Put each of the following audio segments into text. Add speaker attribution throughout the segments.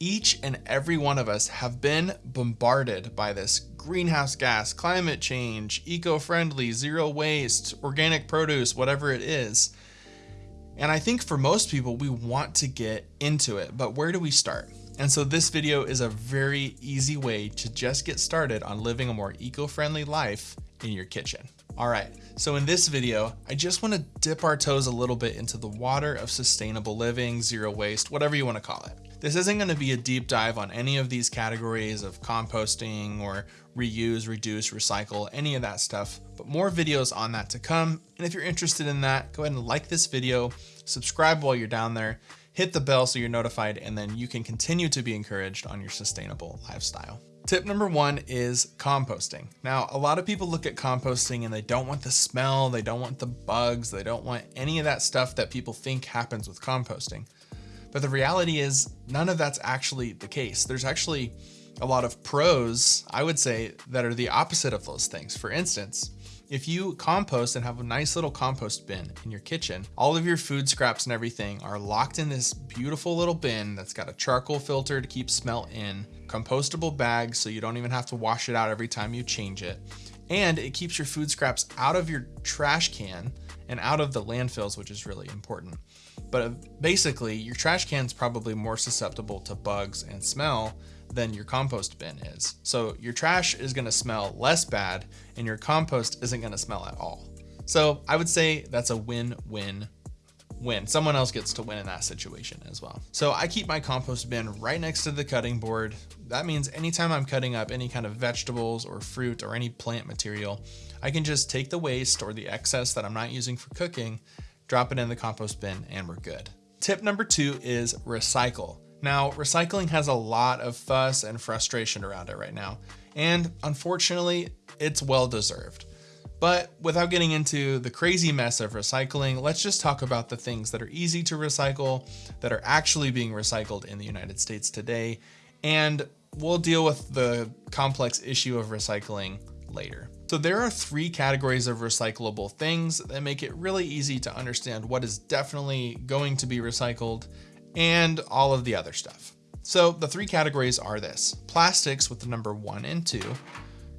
Speaker 1: Each and every one of us have been bombarded by this greenhouse gas, climate change, eco-friendly, zero waste, organic produce, whatever it is. And I think for most people, we want to get into it, but where do we start? And so this video is a very easy way to just get started on living a more eco-friendly life in your kitchen. All right, so in this video, I just wanna dip our toes a little bit into the water of sustainable living, zero waste, whatever you wanna call it. This isn't going to be a deep dive on any of these categories of composting or reuse, reduce, recycle, any of that stuff, but more videos on that to come. And if you're interested in that, go ahead and like this video, subscribe while you're down there, hit the bell so you're notified, and then you can continue to be encouraged on your sustainable lifestyle. Tip number one is composting. Now, a lot of people look at composting and they don't want the smell, they don't want the bugs, they don't want any of that stuff that people think happens with composting. But the reality is none of that's actually the case. There's actually a lot of pros, I would say, that are the opposite of those things. For instance, if you compost and have a nice little compost bin in your kitchen, all of your food scraps and everything are locked in this beautiful little bin that's got a charcoal filter to keep smell in, compostable bags so you don't even have to wash it out every time you change it, and it keeps your food scraps out of your trash can and out of the landfills, which is really important. But uh, basically, your trash can is probably more susceptible to bugs and smell than your compost bin is. So your trash is gonna smell less bad and your compost isn't gonna smell at all. So I would say that's a win-win win. Someone else gets to win in that situation as well. So I keep my compost bin right next to the cutting board. That means anytime I'm cutting up any kind of vegetables or fruit or any plant material, I can just take the waste or the excess that I'm not using for cooking drop it in the compost bin, and we're good. Tip number two is recycle. Now, recycling has a lot of fuss and frustration around it right now, and unfortunately, it's well deserved. But without getting into the crazy mess of recycling, let's just talk about the things that are easy to recycle, that are actually being recycled in the United States today, and we'll deal with the complex issue of recycling later. So there are three categories of recyclable things that make it really easy to understand what is definitely going to be recycled and all of the other stuff. So the three categories are this, plastics with the number one and two,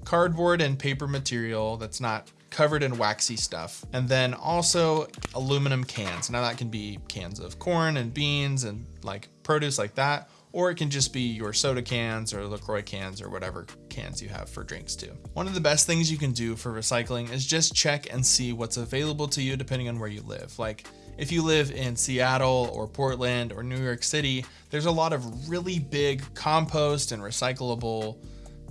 Speaker 1: cardboard and paper material that's not covered in waxy stuff, and then also aluminum cans. Now that can be cans of corn and beans and like produce like that, or it can just be your soda cans or LaCroix cans or whatever cans you have for drinks too. One of the best things you can do for recycling is just check and see what's available to you depending on where you live. Like if you live in Seattle or Portland or New York City, there's a lot of really big compost and recyclable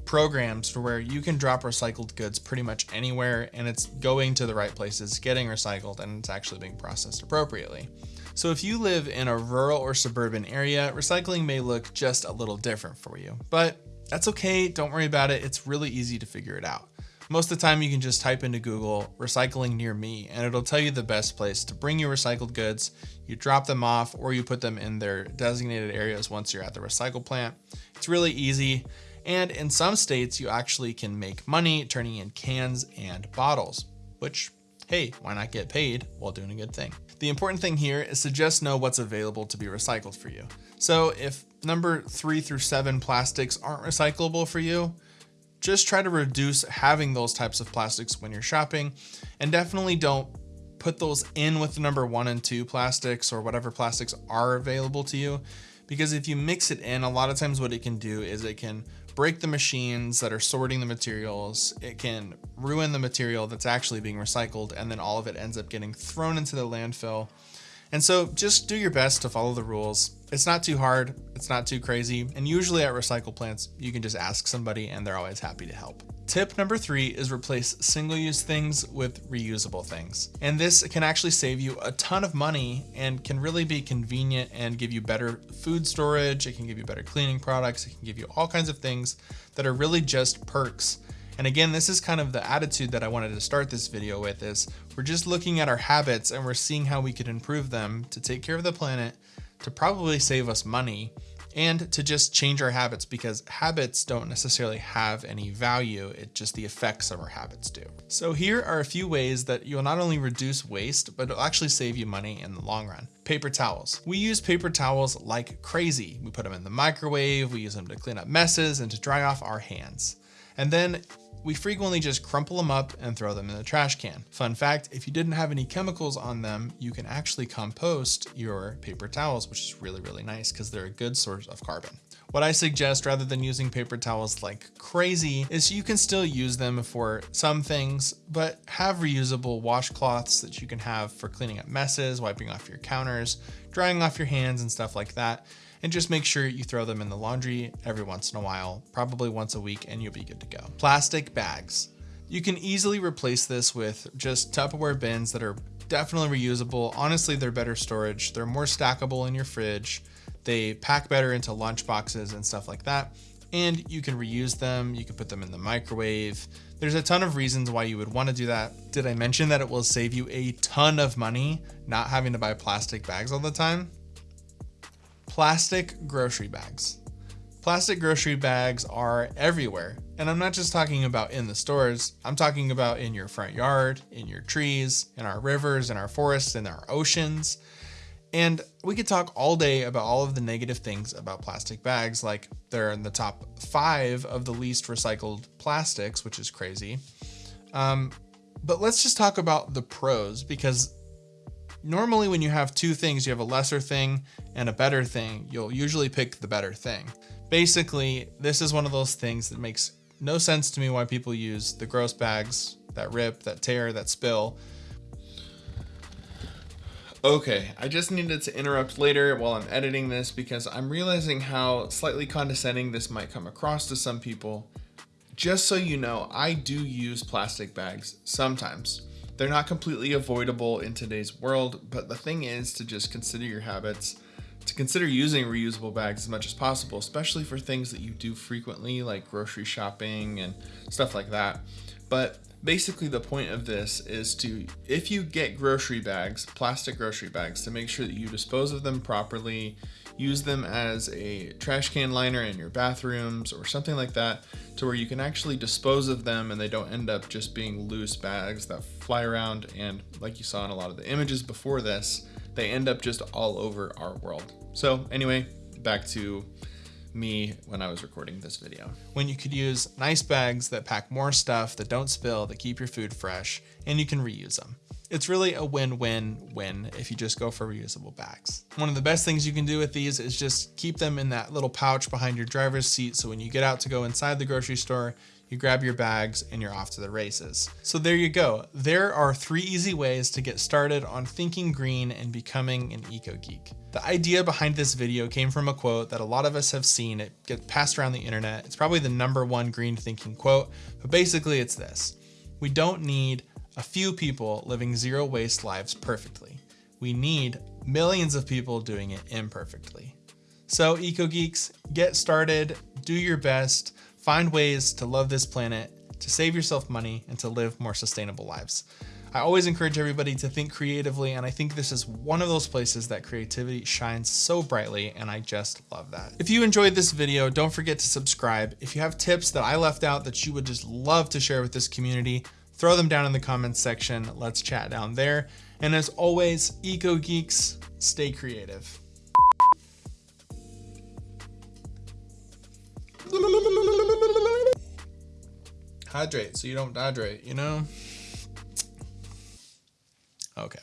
Speaker 1: programs for where you can drop recycled goods pretty much anywhere and it's going to the right places, getting recycled, and it's actually being processed appropriately. So if you live in a rural or suburban area, recycling may look just a little different for you, but that's okay. Don't worry about it. It's really easy to figure it out. Most of the time you can just type into Google recycling near me and it'll tell you the best place to bring your recycled goods. You drop them off or you put them in their designated areas once you're at the recycle plant. It's really easy. And in some states, you actually can make money turning in cans and bottles, which hey, why not get paid while doing a good thing? The important thing here is to just know what's available to be recycled for you. So if number three through seven plastics aren't recyclable for you, just try to reduce having those types of plastics when you're shopping and definitely don't put those in with the number one and two plastics or whatever plastics are available to you. Because if you mix it in, a lot of times what it can do is it can break the machines that are sorting the materials. It can ruin the material that's actually being recycled and then all of it ends up getting thrown into the landfill. And so just do your best to follow the rules. It's not too hard, it's not too crazy, and usually at recycle plants, you can just ask somebody and they're always happy to help. Tip number three is replace single-use things with reusable things. And this can actually save you a ton of money and can really be convenient and give you better food storage. It can give you better cleaning products. It can give you all kinds of things that are really just perks. And again, this is kind of the attitude that I wanted to start this video with is we're just looking at our habits and we're seeing how we could improve them to take care of the planet, to probably save us money and to just change our habits because habits don't necessarily have any value. It just the effects of our habits do. So here are a few ways that you'll not only reduce waste, but it'll actually save you money in the long run. Paper towels. We use paper towels like crazy. We put them in the microwave, we use them to clean up messes and to dry off our hands. And then we frequently just crumple them up and throw them in the trash can. Fun fact, if you didn't have any chemicals on them, you can actually compost your paper towels, which is really, really nice because they're a good source of carbon. What I suggest rather than using paper towels like crazy is you can still use them for some things, but have reusable washcloths that you can have for cleaning up messes, wiping off your counters, drying off your hands and stuff like that and just make sure you throw them in the laundry every once in a while, probably once a week, and you'll be good to go. Plastic bags. You can easily replace this with just Tupperware bins that are definitely reusable. Honestly, they're better storage. They're more stackable in your fridge. They pack better into lunch boxes and stuff like that. And you can reuse them. You can put them in the microwave. There's a ton of reasons why you would want to do that. Did I mention that it will save you a ton of money not having to buy plastic bags all the time? Plastic grocery bags. Plastic grocery bags are everywhere. And I'm not just talking about in the stores, I'm talking about in your front yard, in your trees, in our rivers, in our forests, in our oceans. And we could talk all day about all of the negative things about plastic bags, like they're in the top five of the least recycled plastics, which is crazy. Um, but let's just talk about the pros because normally when you have two things, you have a lesser thing and a better thing, you'll usually pick the better thing. Basically, this is one of those things that makes no sense to me why people use the gross bags that rip, that tear, that spill. Okay, I just needed to interrupt later while I'm editing this because I'm realizing how slightly condescending this might come across to some people. Just so you know, I do use plastic bags sometimes. They're not completely avoidable in today's world, but the thing is to just consider your habits, to consider using reusable bags as much as possible, especially for things that you do frequently, like grocery shopping and stuff like that. But basically the point of this is to, if you get grocery bags, plastic grocery bags, to make sure that you dispose of them properly, use them as a trash can liner in your bathrooms or something like that to where you can actually dispose of them and they don't end up just being loose bags that fly around and like you saw in a lot of the images before this, they end up just all over our world. So anyway, back to me when I was recording this video. When you could use nice bags that pack more stuff, that don't spill, that keep your food fresh, and you can reuse them. It's really a win-win-win if you just go for reusable bags. One of the best things you can do with these is just keep them in that little pouch behind your driver's seat so when you get out to go inside the grocery store, you grab your bags and you're off to the races. So there you go. There are three easy ways to get started on thinking green and becoming an eco geek. The idea behind this video came from a quote that a lot of us have seen it gets passed around the internet. It's probably the number one green thinking quote, but basically it's this. We don't need a few people living zero waste lives perfectly. We need millions of people doing it imperfectly. So Eco Geeks, get started, do your best, find ways to love this planet, to save yourself money, and to live more sustainable lives. I always encourage everybody to think creatively, and I think this is one of those places that creativity shines so brightly, and I just love that. If you enjoyed this video, don't forget to subscribe. If you have tips that I left out that you would just love to share with this community, throw them down in the comments section. Let's chat down there. And as always, Eco Geeks, stay creative. Hydrate so you don't dehydrate, you know? Okay.